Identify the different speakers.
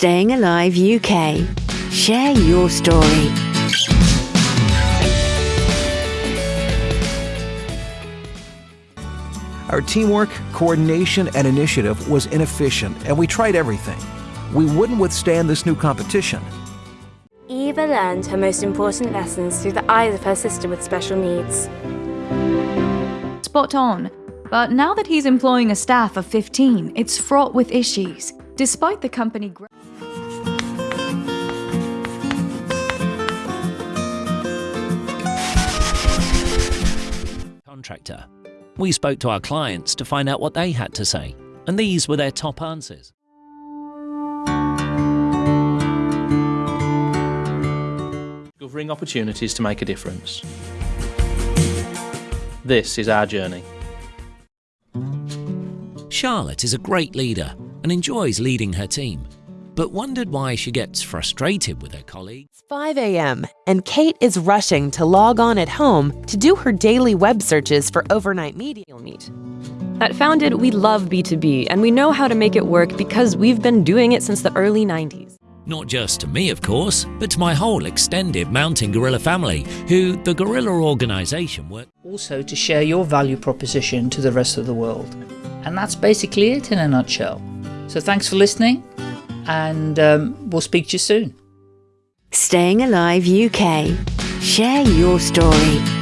Speaker 1: Staying Alive UK. Share your story.
Speaker 2: Our teamwork, coordination, and initiative was inefficient, and we tried everything. We wouldn't withstand this new competition.
Speaker 3: Eva learned her most important lessons through the eyes of her sister with special needs.
Speaker 4: Spot on. But now that he's employing a staff of 15, it's fraught with issues. Despite the company
Speaker 5: contractor. We spoke to our clients to find out what they had to say, and these were their top answers.
Speaker 6: Discovering opportunities to make a difference. This is our journey.
Speaker 5: Charlotte is a great leader and enjoys leading her team, but wondered why she gets frustrated with her colleagues.
Speaker 7: It's 5 a.m., and Kate is rushing to log on at home to do her daily web searches for overnight media meet.
Speaker 8: At Founded, we love B2B, and we know how to make it work because we've been doing it since the early 90s.
Speaker 5: Not just to me, of course, but to my whole extended Mountain Gorilla family, who the Gorilla organisation work.
Speaker 9: Also, to share your value proposition to the rest of the world. And that's basically it in a nutshell. So, thanks for listening, and um, we'll speak to you soon.
Speaker 1: Staying Alive UK. Share your story.